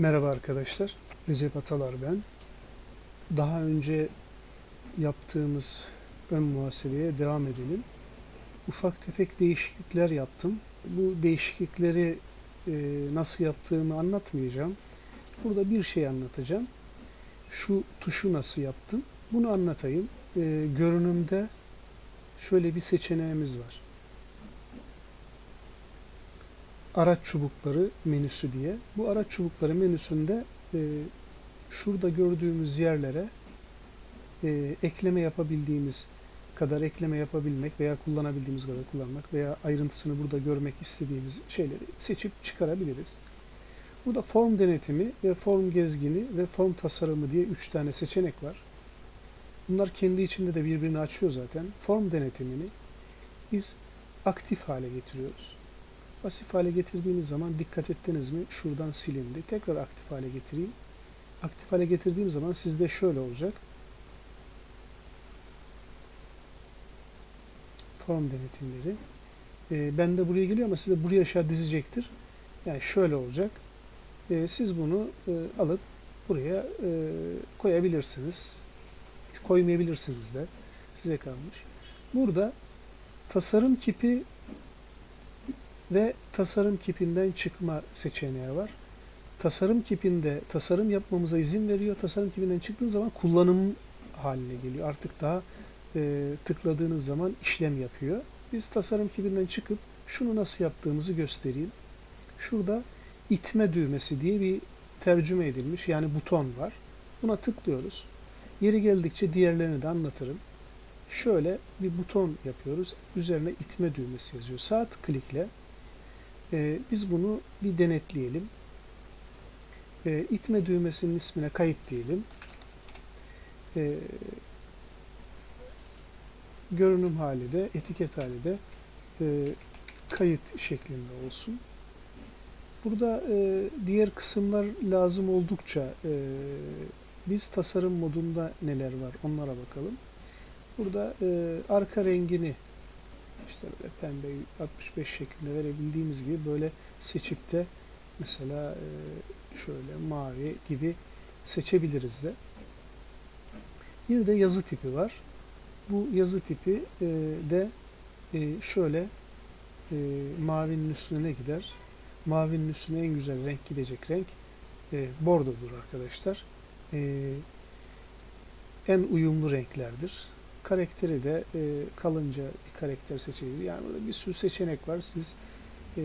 Merhaba arkadaşlar. Recep Atalar ben. Daha önce yaptığımız ön muhasebeye devam edelim. Ufak tefek değişiklikler yaptım. Bu değişiklikleri e, nasıl yaptığımı anlatmayacağım. Burada bir şey anlatacağım. Şu tuşu nasıl yaptım? Bunu anlatayım. E, görünümde şöyle bir seçeneğimiz var. Araç çubukları menüsü diye. Bu araç çubukları menüsünde e, şurada gördüğümüz yerlere e, ekleme yapabildiğimiz kadar ekleme yapabilmek veya kullanabildiğimiz kadar kullanmak veya ayrıntısını burada görmek istediğimiz şeyleri seçip çıkarabiliriz. Burada form denetimi ve form gezgini ve form tasarımı diye üç tane seçenek var. Bunlar kendi içinde de birbirini açıyor zaten. Form denetimini biz aktif hale getiriyoruz. Pasif hale getirdiğimiz zaman dikkat ettiniz mi? Şuradan silindi. Tekrar aktif hale getireyim. Aktif hale getirdiğim zaman sizde şöyle olacak. Form denetimleri. E, ben de buraya geliyor ama size buraya aşağı dizecektir. Yani şöyle olacak. E, siz bunu e, alıp buraya e, koyabilirsiniz. Koymayabilirsiniz de. Size kalmış. Burada tasarım kipi ve tasarım kipinden çıkma seçeneği var. Tasarım kipinde tasarım yapmamıza izin veriyor. Tasarım kipinden çıktığı zaman kullanım haline geliyor. Artık daha e, tıkladığınız zaman işlem yapıyor. Biz tasarım kipinden çıkıp şunu nasıl yaptığımızı göstereyim. Şurada itme düğmesi diye bir tercüme edilmiş yani buton var. Buna tıklıyoruz. Yeri geldikçe diğerlerini de anlatırım. Şöyle bir buton yapıyoruz. Üzerine itme düğmesi yazıyor. Sağ tıklikle e, biz bunu bir denetleyelim. E, itme düğmesinin ismine kayıt diyelim. E, görünüm hali de, etiket hali de e, kayıt şeklinde olsun. Burada e, diğer kısımlar lazım oldukça e, biz tasarım modunda neler var onlara bakalım. Burada e, arka rengini işte böyle pembe 65 şeklinde verebildiğimiz gibi böyle seçip de mesela e, şöyle mavi gibi seçebiliriz de. Bir de yazı tipi var. Bu yazı tipi e, de e, şöyle mavinin üstüne ne gider? Mavinin üstüne en güzel renk gidecek renk bordodur arkadaşlar. En uyumlu renklerdir karakteri de kalınca karakter seçebilir. Yani burada bir sürü seçenek var. Siz e,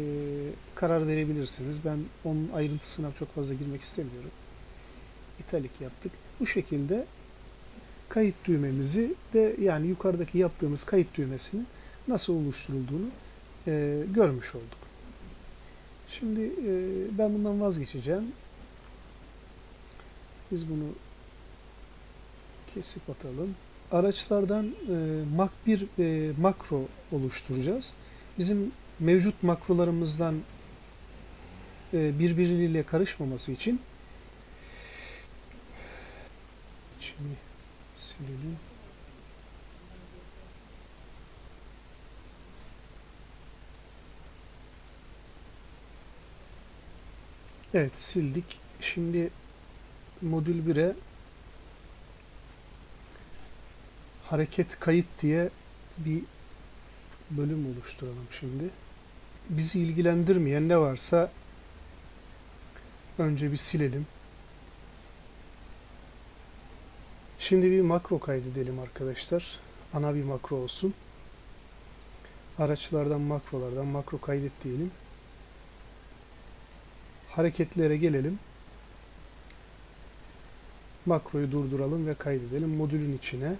karar verebilirsiniz. Ben onun ayrıntısına çok fazla girmek istemiyorum. İtalik yaptık. Bu şekilde kayıt düğmemizi de yani yukarıdaki yaptığımız kayıt düğmesini nasıl oluşturulduğunu e, görmüş olduk. Şimdi e, ben bundan vazgeçeceğim. Biz bunu kesip atalım araçlardan e, mak bir e, makro oluşturacağız. Bizim mevcut makrolarımızdan e, birbiriyle karışmaması için içini silelim. Evet sildik. Şimdi modül 1'e hareket kayıt diye bir bölüm oluşturalım şimdi. Bizi ilgilendirmeyen ne varsa önce bir silelim. Şimdi bir makro kaydedelim arkadaşlar. Ana bir makro olsun. Araçlardan makrolardan makro kaydet diyelim. Hareketlere gelelim. Makroyu durduralım ve kaydedelim. Modülün içine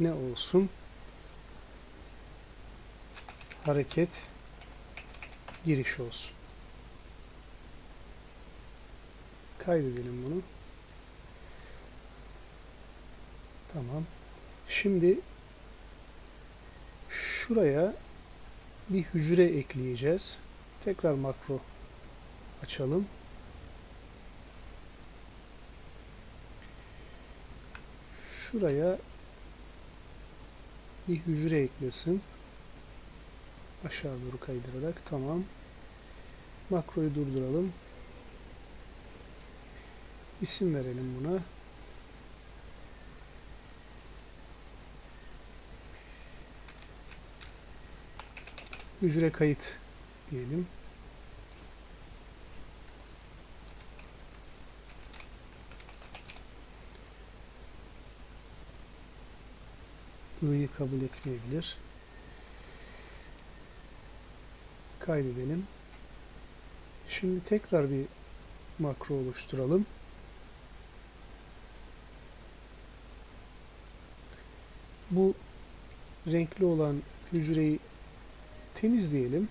ne olsun? Hareket giriş olsun. Kaydedelim bunu. Tamam. Şimdi şuraya bir hücre ekleyeceğiz. Tekrar makro açalım. Şuraya bir hücre eklesin. Aşağı doğru kaydırarak. Tamam. Makroyu durduralım. isim verelim buna. Hücre kayıt diyelim. I'yı kabul etmeyebilir. Kaydedelim. Şimdi tekrar bir makro oluşturalım. Bu renkli olan hücreyi temizleyelim.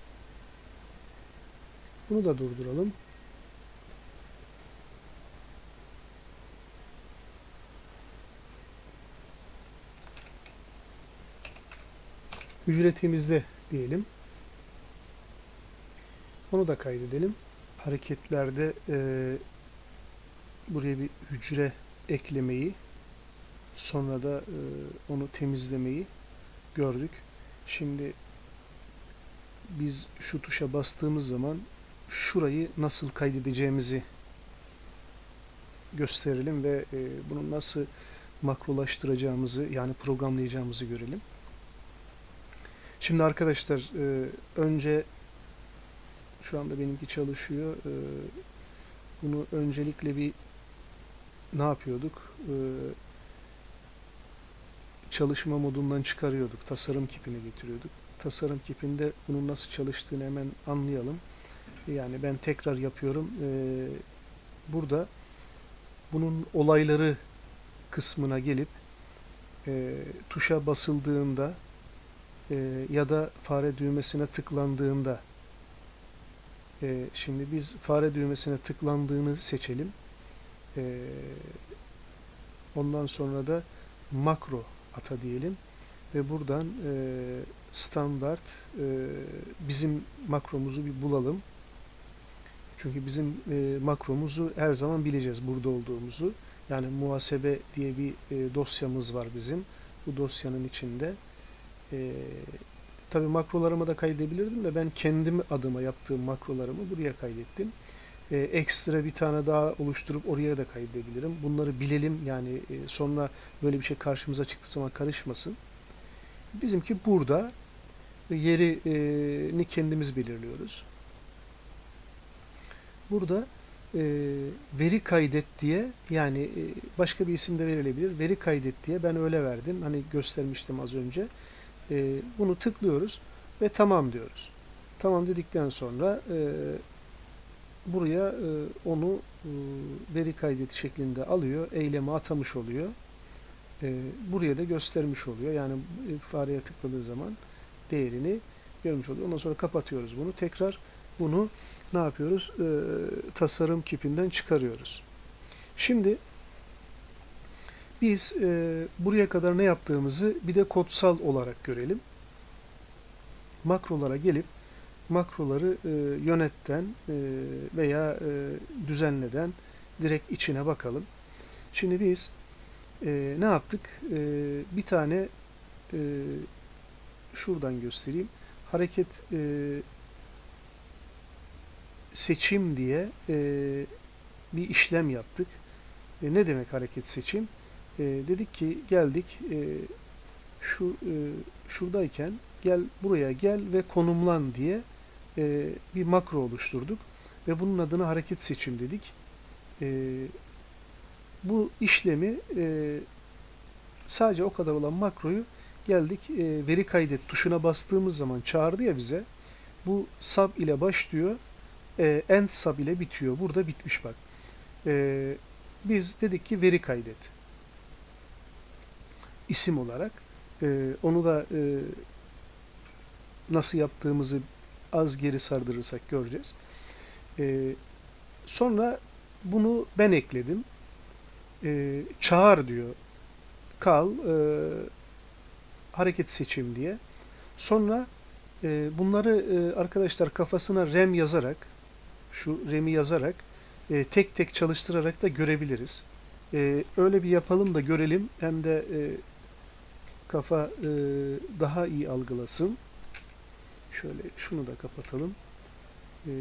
Bunu da durduralım. Hücre temizle diyelim. Onu da kaydedelim. Hareketlerde e, buraya bir hücre eklemeyi sonra da e, onu temizlemeyi gördük. Şimdi biz şu tuşa bastığımız zaman şurayı nasıl kaydedeceğimizi gösterelim ve e, bunu nasıl makrolaştıracağımızı yani programlayacağımızı görelim. Şimdi arkadaşlar e, önce şu anda benimki çalışıyor. E, bunu öncelikle bir ne yapıyorduk? E, çalışma modundan çıkarıyorduk. Tasarım kipine getiriyorduk. Tasarım kipinde bunun nasıl çalıştığını hemen anlayalım. Yani ben tekrar yapıyorum. E, burada bunun olayları kısmına gelip e, tuşa basıldığında e, ya da fare düğmesine tıklandığında e, şimdi biz fare düğmesine tıklandığını seçelim. E, ondan sonra da makro ata diyelim ve buradan e, standart e, bizim makromuzu bir bulalım. Çünkü bizim e, makromuzu her zaman bileceğiz burada olduğumuzu. Yani muhasebe diye bir e, dosyamız var bizim. Bu dosyanın içinde e, tabi makrolarımı da kaydedebilirdim de ben kendim adıma yaptığım makrolarımı buraya kaydettim. E, ekstra bir tane daha oluşturup oraya da kaydedebilirim. Bunları bilelim yani e, sonra böyle bir şey karşımıza çıktığı zaman karışmasın. Bizimki burada yerini kendimiz belirliyoruz. Burada e, veri kaydet diye yani e, başka bir isim de verilebilir. Veri kaydet diye ben öyle verdim. Hani göstermiştim az önce. E, bunu tıklıyoruz ve tamam diyoruz. Tamam dedikten sonra e, buraya e, onu e, veri kaydet şeklinde alıyor. Eyleme atamış oluyor. E, buraya da göstermiş oluyor. Yani e, fareye tıkladığı zaman değerini görmüş oluyor. Ondan sonra kapatıyoruz bunu. Tekrar bunu ne yapıyoruz? E, tasarım kipinden çıkarıyoruz. Şimdi biz e, buraya kadar ne yaptığımızı bir de kodsal olarak görelim. Makrolara gelip makroları e, yönetten e, veya e, düzenleden direkt içine bakalım. Şimdi biz e, ne yaptık? E, bir tane e, şuradan göstereyim. Hareket e, seçim diye e, bir işlem yaptık. E, ne demek hareket seçim? E, dedik ki geldik e, şu e, şuradayken gel buraya gel ve konumlan diye e, bir makro oluşturduk ve bunun adına hareket seçim dedik. E, bu işlemi e, sadece o kadar olan makroyu geldik e, veri kaydet tuşuna bastığımız zaman çağırdı ya bize. Bu sub ile başlıyor, e, end sub ile bitiyor. Burada bitmiş bak. E, biz dedik ki veri kaydet. İsim olarak. E, onu da e, nasıl yaptığımızı az geri sardırırsak göreceğiz. E, sonra bunu ben ekledim. E, çağır diyor. Kal e, hareket seçim diye. Sonra e, bunları e, arkadaşlar kafasına rem yazarak şu remi yazarak e, tek tek çalıştırarak da görebiliriz. E, öyle bir yapalım da görelim. Hem de e, kafa e, daha iyi algılasın. Şöyle şunu da kapatalım. E,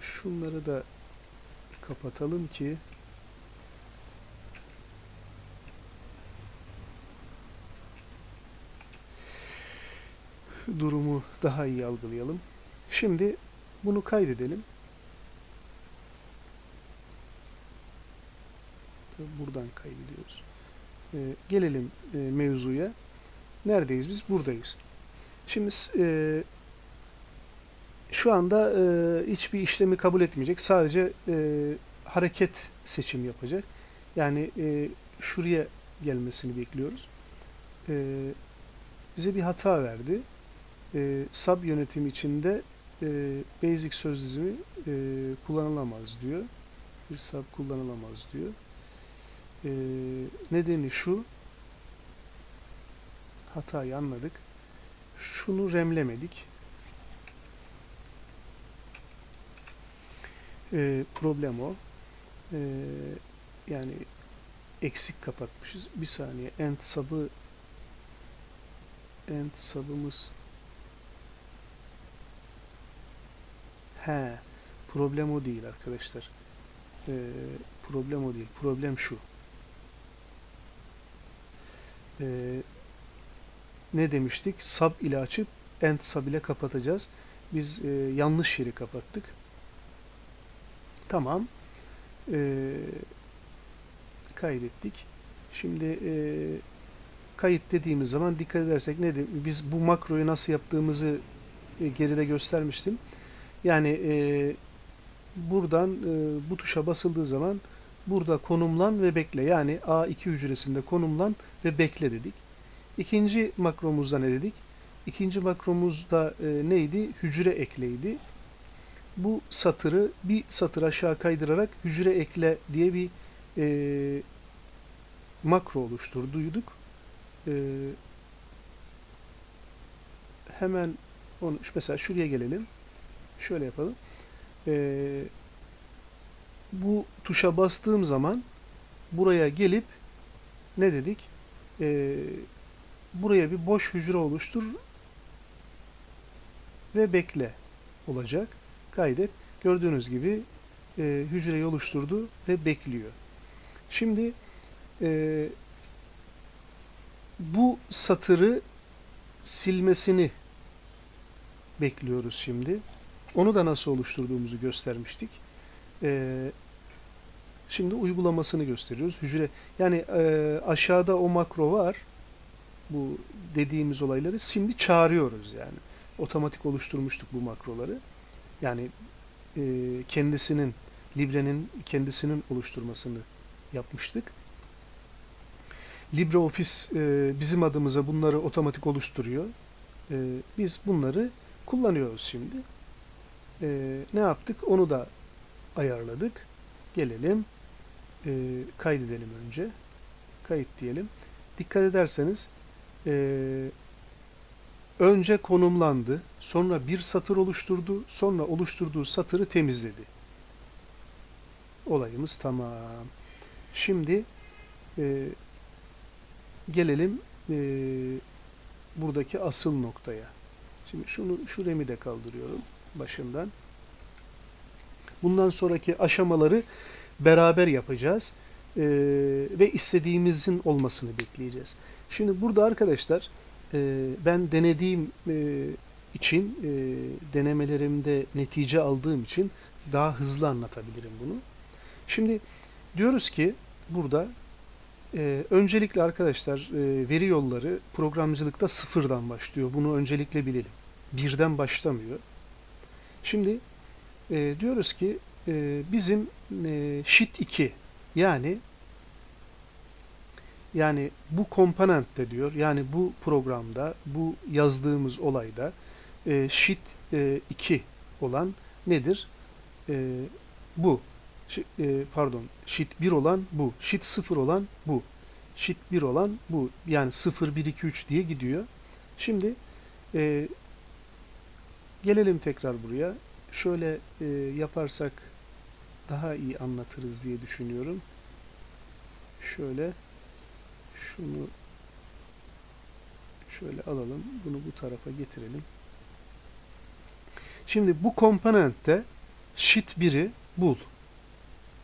şunları da kapatalım ki durumu daha iyi algılayalım. Şimdi bunu kaydedelim. Buradan kaydediyoruz. Ee, gelelim e, mevzuya. Neredeyiz biz? Buradayız. Şimdi e, şu anda e, hiçbir işlemi kabul etmeyecek. Sadece e, hareket seçim yapacak. Yani şuraya gelmesini bekliyoruz. Bize bir hata verdi. E, sub yönetim içinde basic söz dizimi kullanılamaz diyor. Bir sub kullanılamaz diyor. E, nedeni şu. Hatayı anladık. Şunu remlemedik. E, problem o. E, yani eksik kapatmışız. Bir saniye. End sub'ı end sub'ımız He, problem o değil arkadaşlar. Ee, problem o değil. Problem şu. Ee, ne demiştik? Sub ile açıp end sub ile kapatacağız. Biz e, yanlış yeri kapattık. Tamam. Ee, kaydettik. Şimdi e, kayıt dediğimiz zaman dikkat edersek ne de, biz bu makroyu nasıl yaptığımızı e, geride göstermiştim. Yani e, buradan e, bu tuşa basıldığı zaman burada konumlan ve bekle. Yani A2 hücresinde konumlan ve bekle dedik. İkinci makromuzda ne dedik? İkinci makromuzda e, neydi? Hücre ekleydi. Bu satırı bir satır aşağı kaydırarak hücre ekle diye bir e, makro oluşturduyduk. E, hemen onu mesela şuraya gelelim. Şöyle yapalım. Ee, bu tuşa bastığım zaman buraya gelip ne dedik? Ee, buraya bir boş hücre oluştur ve bekle olacak. Kaydet. Gördüğünüz gibi e, hücreyi oluşturdu ve bekliyor. Şimdi e, bu satırı silmesini bekliyoruz şimdi. Onu da nasıl oluşturduğumuzu göstermiştik. Ee, şimdi uygulamasını gösteriyoruz. Hücre yani e, aşağıda o makro var. Bu dediğimiz olayları şimdi çağırıyoruz yani. Otomatik oluşturmuştuk bu makroları. Yani e, kendisinin Libre'nin kendisinin oluşturmasını yapmıştık. LibreOffice e, bizim adımıza bunları otomatik oluşturuyor. E, biz bunları kullanıyoruz şimdi e, ne yaptık? Onu da ayarladık. Gelelim. E, kaydedelim önce. Kayıt diyelim. Dikkat ederseniz e, önce konumlandı. Sonra bir satır oluşturdu. Sonra oluşturduğu satırı temizledi. Olayımız tamam. Şimdi e, gelelim e, buradaki asıl noktaya. Şimdi şunu şu remi de kaldırıyorum başından. Bundan sonraki aşamaları beraber yapacağız ee, ve istediğimizin olmasını bekleyeceğiz. Şimdi burada arkadaşlar e, ben denediğim e, için e, denemelerimde netice aldığım için daha hızlı anlatabilirim bunu. Şimdi diyoruz ki burada e, öncelikle arkadaşlar e, veri yolları programcılıkta sıfırdan başlıyor. Bunu öncelikle bilelim. Birden başlamıyor. Şimdi e, diyoruz ki e, bizim e, sheet 2 yani yani bu komponentte diyor yani bu programda bu yazdığımız olayda e, sheet e, 2 olan nedir? E, bu. E, pardon. Sheet 1 olan bu. Sheet 0 olan bu. Sheet 1 olan bu. Yani 0, 1, 2, 3 diye gidiyor. Şimdi e, Gelelim tekrar buraya. Şöyle e, yaparsak daha iyi anlatırız diye düşünüyorum. Şöyle şunu şöyle alalım. Bunu bu tarafa getirelim. Şimdi bu komponentte sheet 1'i bul.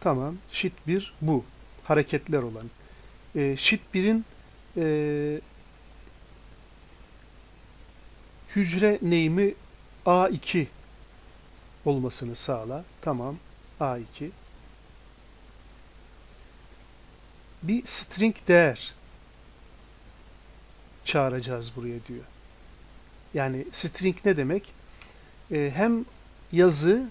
Tamam. Sheet 1 bu. Hareketler olan. E, sheet 1'in e, hücre name'i A2 olmasını sağla. Tamam. A2. Bir string değer çağıracağız buraya diyor. Yani string ne demek? Ee, hem yazı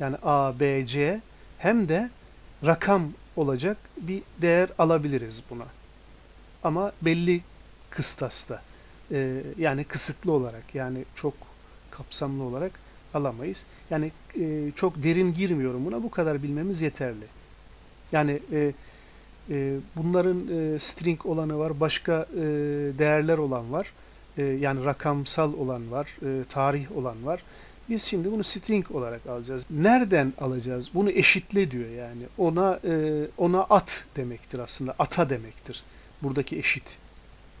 yani A, B, C hem de rakam olacak bir değer alabiliriz buna. Ama belli kıstasta. Ee, yani kısıtlı olarak yani çok kapsamlı olarak alamayız. Yani e, çok derin girmiyorum buna. Bu kadar bilmemiz yeterli. Yani e, e, bunların e, string olanı var, başka e, değerler olan var. E, yani rakamsal olan var, e, tarih olan var. Biz şimdi bunu string olarak alacağız. Nereden alacağız? Bunu eşitle diyor yani. Ona e, ona at demektir aslında. Ata demektir. Buradaki eşit.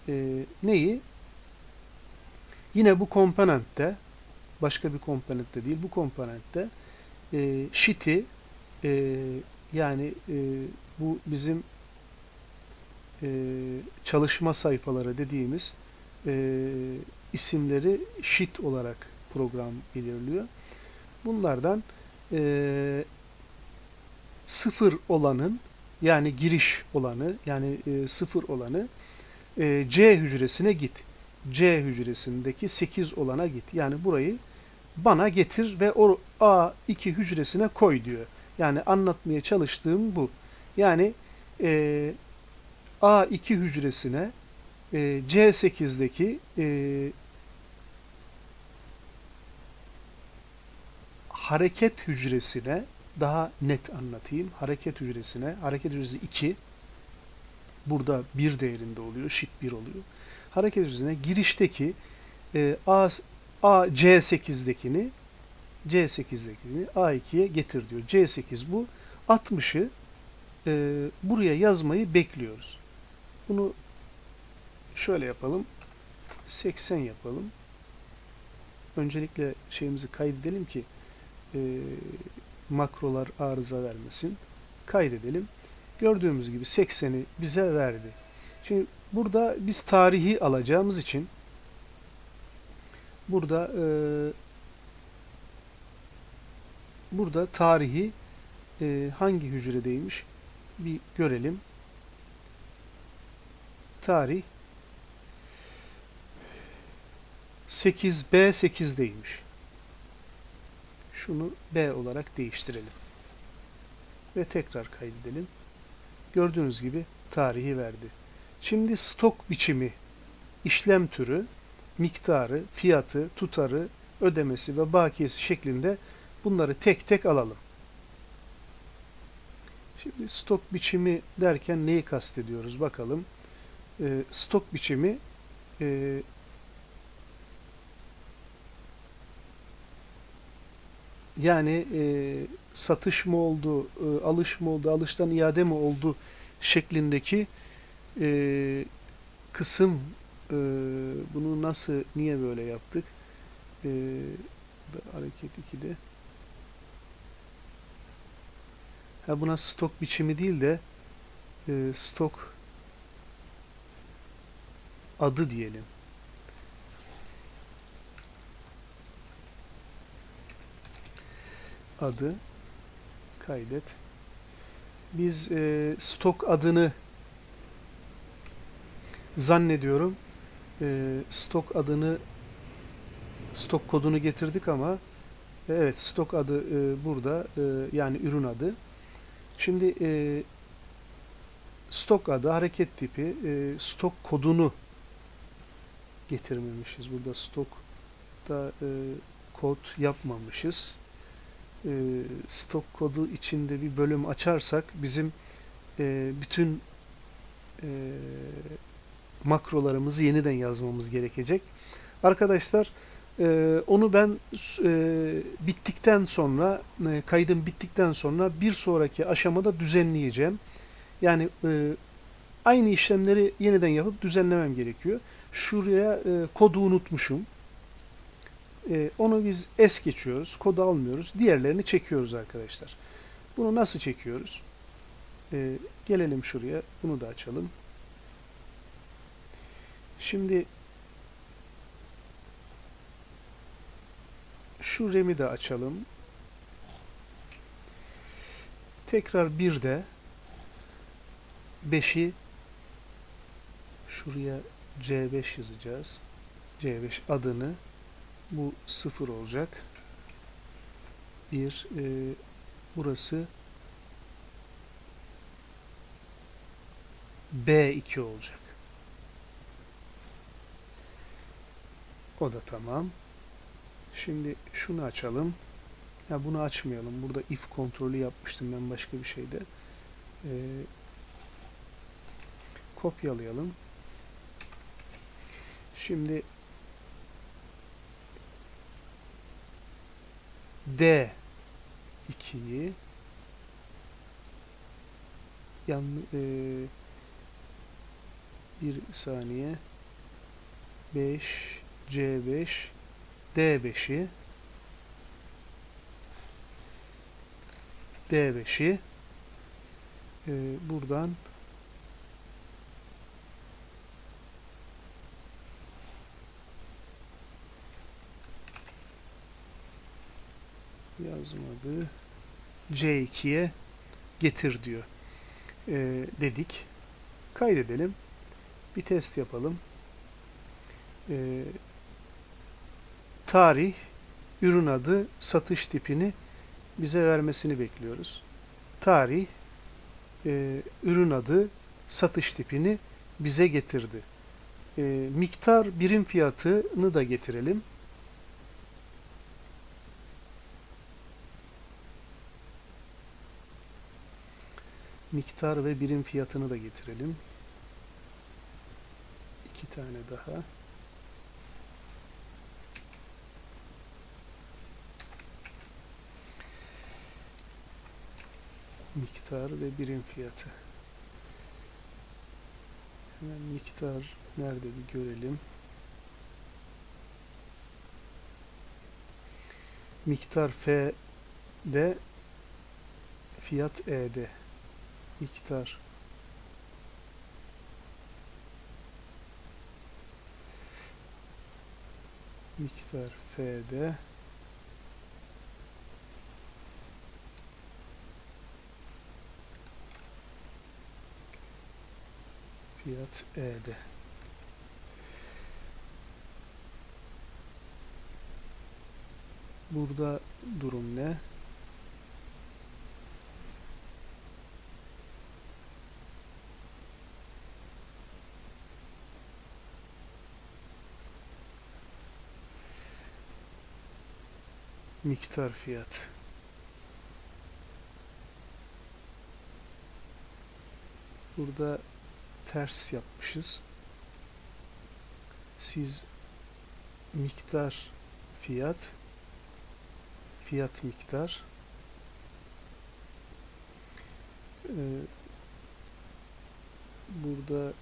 E, neyi? Yine bu komponentte başka bir komponentte değil bu komponentte e, sheet'i e, yani e, bu bizim e, çalışma sayfaları dediğimiz e, isimleri sheet olarak program belirliyor. Bunlardan e, sıfır olanın yani giriş olanı yani e, sıfır olanı e, C hücresine git. C hücresindeki 8 olana git. Yani burayı bana getir ve o A2 hücresine koy diyor. Yani anlatmaya çalıştığım bu. Yani e, A2 hücresine e, C8'deki e, hareket hücresine daha net anlatayım. Hareket hücresine, hareket hücresi 2 burada 1 değerinde oluyor, şit 1 oluyor. Hareket hücresine girişteki e, A, A C8'dekini C8'dekini A2'ye getir diyor. C8 bu. 60'ı e, buraya yazmayı bekliyoruz. Bunu şöyle yapalım. 80 yapalım. Öncelikle şeyimizi kaydedelim ki e, makrolar arıza vermesin. Kaydedelim. Gördüğümüz gibi 80'i bize verdi. Şimdi burada biz tarihi alacağımız için burada e, burada tarihi e, hangi hücredeymiş bir görelim. Tarih 8B8'deymiş. Şunu B olarak değiştirelim. Ve tekrar kaydedelim. Gördüğünüz gibi tarihi verdi. Şimdi stok biçimi, işlem türü, miktarı, fiyatı, tutarı, ödemesi ve bakiyesi şeklinde bunları tek tek alalım. Şimdi stok biçimi derken neyi kastediyoruz bakalım. E, stok biçimi e, yani e, satış mı oldu, e, alış mı oldu, alıştan iade mi oldu şeklindeki e, kısım e, bunu nasıl, niye böyle yaptık? E, hareket 2'de ha buna stok biçimi değil de e, stok adı diyelim. Adı kaydet. Biz e, stok adını zannediyorum e, stok adını stok kodunu getirdik ama evet stok adı e, burada e, yani ürün adı. Şimdi e, stok adı, hareket tipi, e, stok kodunu getirmemişiz. Burada stokta e, kod yapmamışız. E, stok kodu içinde bir bölüm açarsak bizim e, bütün e, makrolarımızı yeniden yazmamız gerekecek. Arkadaşlar e, onu ben e, bittikten sonra e, kaydım bittikten sonra bir sonraki aşamada düzenleyeceğim. Yani e, aynı işlemleri yeniden yapıp düzenlemem gerekiyor. Şuraya e, kodu unutmuşum. E, onu biz es geçiyoruz. Kodu almıyoruz. Diğerlerini çekiyoruz arkadaşlar. Bunu nasıl çekiyoruz? Ee, gelelim şuraya. Bunu da açalım. Şimdi şu RAM'i de açalım. Tekrar bir de 5'i şuraya C5 yazacağız. C5 adını bu 0 olacak. Bir e, burası B2 olacak. O da tamam. Şimdi şunu açalım. Ya bunu açmayalım. Burada if kontrolü yapmıştım ben başka bir şeyde. Ee, kopyalayalım. Şimdi D 2'yi yan e, bir saniye 5 C5 D5'i D5'i e, buradan yazmadı. C2'ye getir diyor. E, dedik. Kaydedelim. Bir test yapalım. E, tarih ürün adı satış tipini bize vermesini bekliyoruz tarih e, ürün adı satış tipini bize getirdi e, miktar birim fiyatını da getirelim miktar ve birim fiyatını da getirelim. İki tane daha. Miktar ve birim fiyatı. Hemen miktar nerede bir görelim. Miktar F'de fiyat E'de miktar miktar F'de fiyat E'de burada durum ne? miktar fiyat. Burada ters yapmışız. Siz miktar fiyat fiyat miktar ee, burada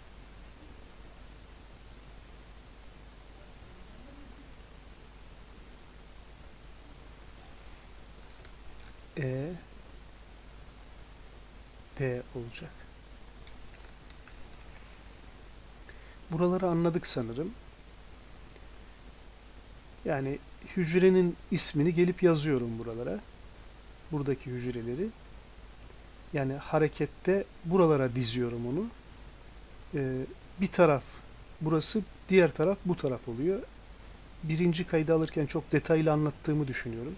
E D olacak. Buraları anladık sanırım. Yani hücrenin ismini gelip yazıyorum buralara. Buradaki hücreleri. Yani harekette buralara diziyorum onu. Ee, bir taraf burası, diğer taraf bu taraf oluyor. Birinci kaydı alırken çok detaylı anlattığımı düşünüyorum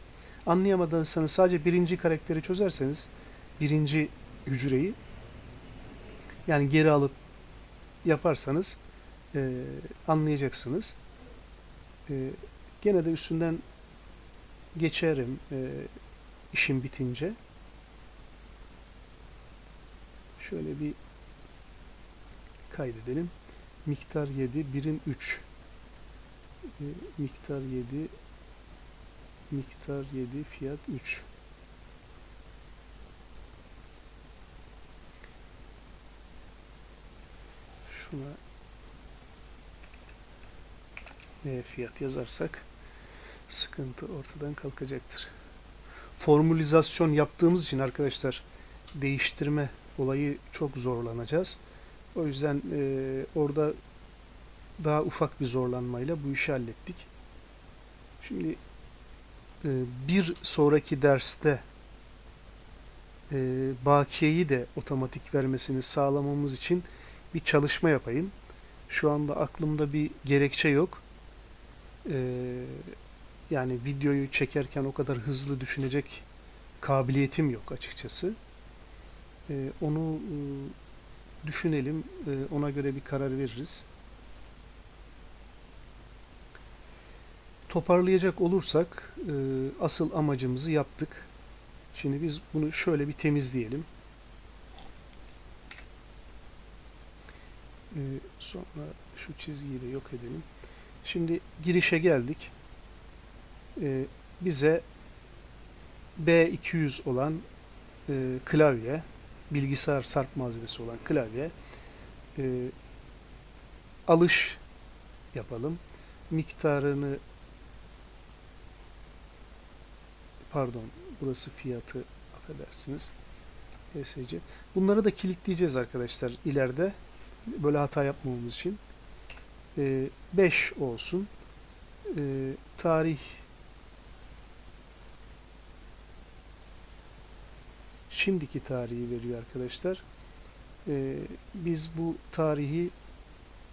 anlayamadıysanız sadece birinci karakteri çözerseniz birinci hücreyi yani geri alıp yaparsanız e, anlayacaksınız. E, gene de üstünden geçerim e, işim bitince. Şöyle bir kaydedelim. Miktar 7, birim 3. E, miktar 7, miktar 7 fiyat 3 şuna fiyat yazarsak sıkıntı ortadan kalkacaktır. formülizasyon yaptığımız için arkadaşlar değiştirme olayı çok zorlanacağız. O yüzden e, orada daha ufak bir zorlanmayla bu işi hallettik. Şimdi e, bir sonraki derste e, bakiyeyi de otomatik vermesini sağlamamız için bir çalışma yapayım. Şu anda aklımda bir gerekçe yok. E, yani videoyu çekerken o kadar hızlı düşünecek kabiliyetim yok açıkçası. E, onu e, düşünelim, e, ona göre bir karar veririz. Toparlayacak olursak e, asıl amacımızı yaptık. Şimdi biz bunu şöyle bir temizleyelim. E, sonra şu çizgiyi de yok edelim. Şimdi girişe geldik. E, bize B200 olan e, klavye, bilgisayar sarp malzemesi olan klavye e, alış yapalım. Miktarını pardon burası fiyatı affedersiniz ESC. Bunları da kilitleyeceğiz arkadaşlar ileride böyle hata yapmamamız için. 5 e, olsun. E, tarih şimdiki tarihi veriyor arkadaşlar. E, biz bu tarihi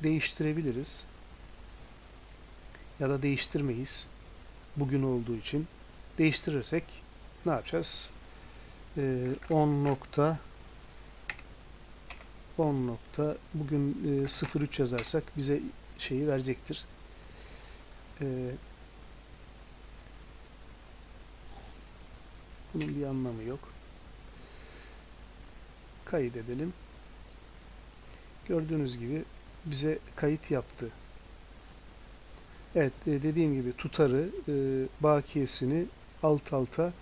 değiştirebiliriz. Ya da değiştirmeyiz. Bugün olduğu için değiştirirsek ne yapacağız? Ee, 10 nokta 10 nokta bugün e, 03 yazarsak bize şeyi verecektir. Ee, bunun bir anlamı yok. Kayıt edelim. Gördüğünüz gibi bize kayıt yaptı. Evet e, dediğim gibi tutarı, e, bakiyesini alt alta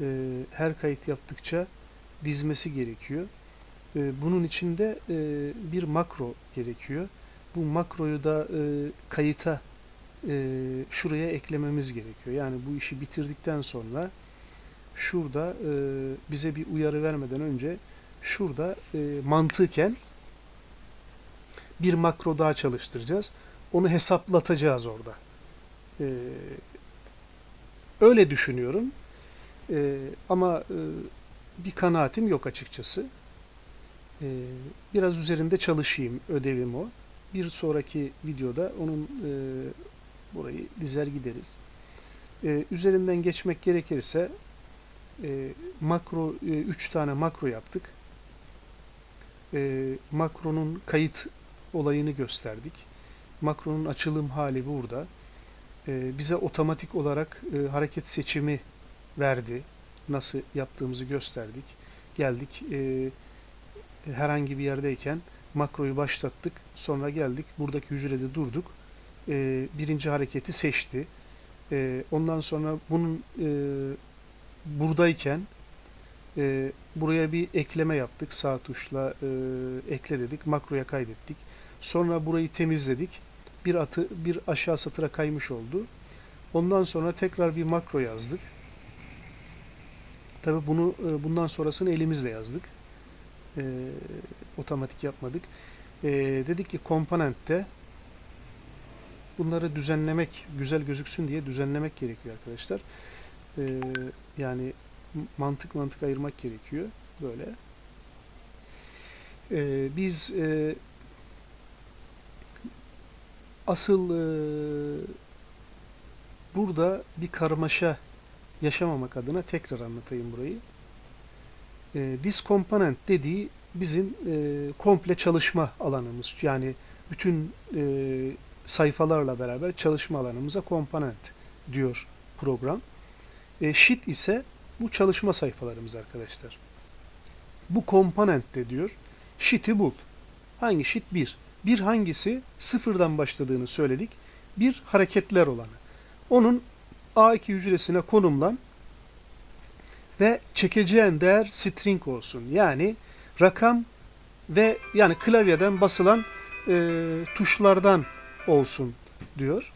e, her kayıt yaptıkça dizmesi gerekiyor. E, bunun için de e, bir makro gerekiyor. Bu makroyu da e, kayıta e, şuraya eklememiz gerekiyor. Yani bu işi bitirdikten sonra şurada e, bize bir uyarı vermeden önce şurada e, mantıken bir makro daha çalıştıracağız. Onu hesaplatacağız orada. E, Öyle düşünüyorum. E, ama e, bir kanaatim yok açıkçası. E, biraz üzerinde çalışayım. Ödevim o. Bir sonraki videoda onun e, burayı dizer gideriz. E, üzerinden geçmek gerekirse e, makro 3 e, tane makro yaptık. E, makronun kayıt olayını gösterdik. Makronun açılım hali burada. E, bize otomatik olarak e, hareket seçimi verdi. Nasıl yaptığımızı gösterdik. Geldik e, herhangi bir yerdeyken makroyu başlattık. Sonra geldik buradaki hücrede durduk. birinci hareketi seçti. ondan sonra bunun buradayken buraya bir ekleme yaptık. Sağ tuşla ekle dedik. Makroya kaydettik. Sonra burayı temizledik bir atı bir aşağı satıra kaymış oldu. Ondan sonra tekrar bir makro yazdık. Tabi bunu e, bundan sonrasını elimizle yazdık. E, otomatik yapmadık. E, dedik ki komponentte bunları düzenlemek, güzel gözüksün diye düzenlemek gerekiyor arkadaşlar. E, yani mantık mantık ayırmak gerekiyor. Böyle. E, biz e, Asıl e, burada bir karmaşa yaşamamak adına tekrar anlatayım burayı. E, this component dediği bizim e, komple çalışma alanımız. Yani bütün e, sayfalarla beraber çalışma alanımıza komponent diyor program. E, sheet ise bu çalışma sayfalarımız arkadaşlar. Bu komponent de diyor. Sheet'i bul. Hangi sheet? 1. Bir hangisi sıfırdan başladığını söyledik. Bir hareketler olanı. Onun A2 hücresine konumlan ve çekeceğin değer string olsun. Yani rakam ve yani klavyeden basılan e, tuşlardan olsun diyor.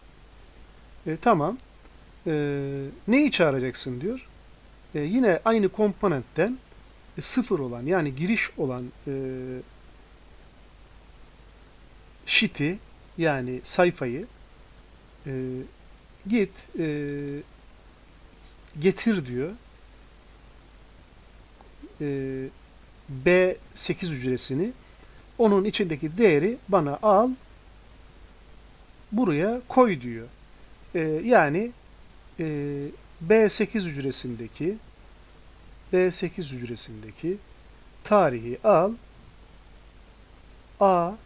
E, tamam. E, neyi çağıracaksın diyor. E, yine aynı komponentten e, sıfır olan yani giriş olan e, sheet'i yani sayfayı e, git e, getir diyor. E, B8 hücresini onun içindeki değeri bana al buraya koy diyor. E, yani e, B8 hücresindeki B8 hücresindeki tarihi al A2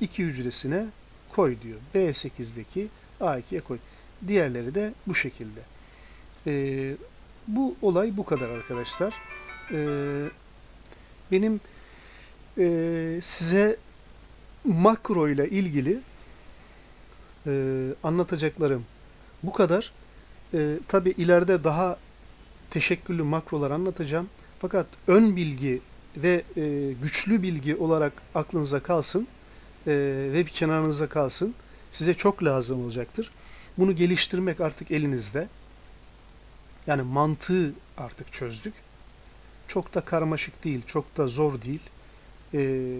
hücresine koy diyor. B8'deki A2'ye koy. Diğerleri de bu şekilde. Ee, bu olay bu kadar arkadaşlar. Ee, benim e, size makro ile ilgili e, anlatacaklarım bu kadar. E, Tabi ileride daha teşekküllü makrolar anlatacağım. Fakat ön bilgi ve e, güçlü bilgi olarak aklınıza kalsın e, ve bir kenarınıza kalsın. Size çok lazım olacaktır. Bunu geliştirmek artık elinizde. Yani mantığı artık çözdük. Çok da karmaşık değil, çok da zor değil. E,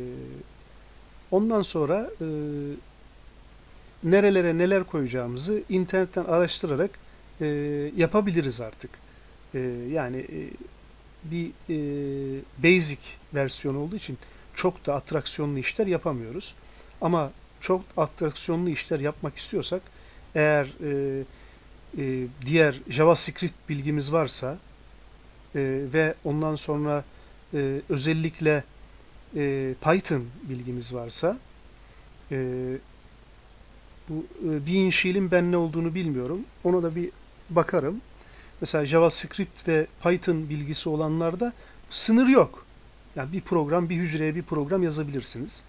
ondan sonra e, nerelere neler koyacağımızı internetten araştırarak e, yapabiliriz artık. E, yani e, bir e, basic versiyon olduğu için çok da atraksiyonlu işler yapamıyoruz. Ama çok atraksiyonlu işler yapmak istiyorsak eğer e, e, diğer JavaScript bilgimiz varsa e, ve ondan sonra e, özellikle e, Python bilgimiz varsa e, bu e, bir inşiilin ben ne olduğunu bilmiyorum. Ona da bir bakarım. Mesela JavaScript ve Python bilgisi olanlarda sınır yok. Yani bir program, bir hücreye bir program yazabilirsiniz.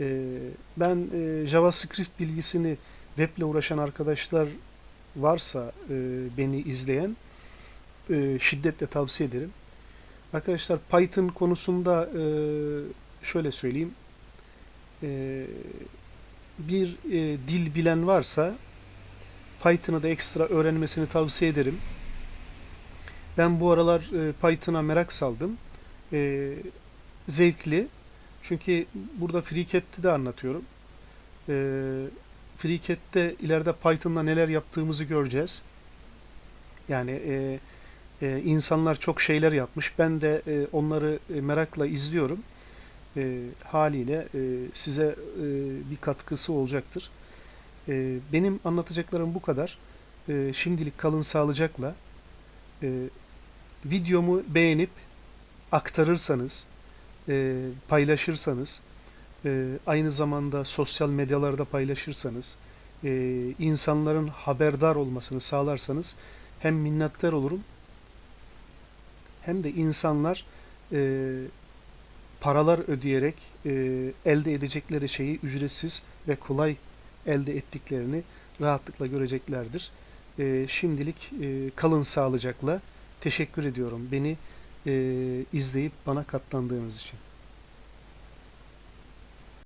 E, ben e, JavaScript bilgisini weble uğraşan arkadaşlar varsa e, beni izleyen e, şiddetle tavsiye ederim. Arkadaşlar Python konusunda e, şöyle söyleyeyim. E, bir e, dil bilen varsa Python'ı da ekstra öğrenmesini tavsiye ederim. Ben bu aralar e, Python'a merak saldım. E, zevkli. Çünkü burada FreeCAD'de de anlatıyorum. E, FreeCAD'de ileride Python'la neler yaptığımızı göreceğiz. Yani e, e, insanlar çok şeyler yapmış. Ben de e, onları e, merakla izliyorum. E, haliyle e, size e, bir katkısı olacaktır. E, benim anlatacaklarım bu kadar. E, şimdilik kalın sağlıcakla. E, videomu beğenip aktarırsanız, e, paylaşırsanız, e, aynı zamanda sosyal medyalarda paylaşırsanız, e, insanların haberdar olmasını sağlarsanız hem minnettar olurum hem de insanlar e, paralar ödeyerek e, elde edecekleri şeyi ücretsiz ve kolay elde ettiklerini rahatlıkla göreceklerdir. E, şimdilik e, kalın sağlıcakla teşekkür ediyorum beni e, izleyip bana katlandığınız için.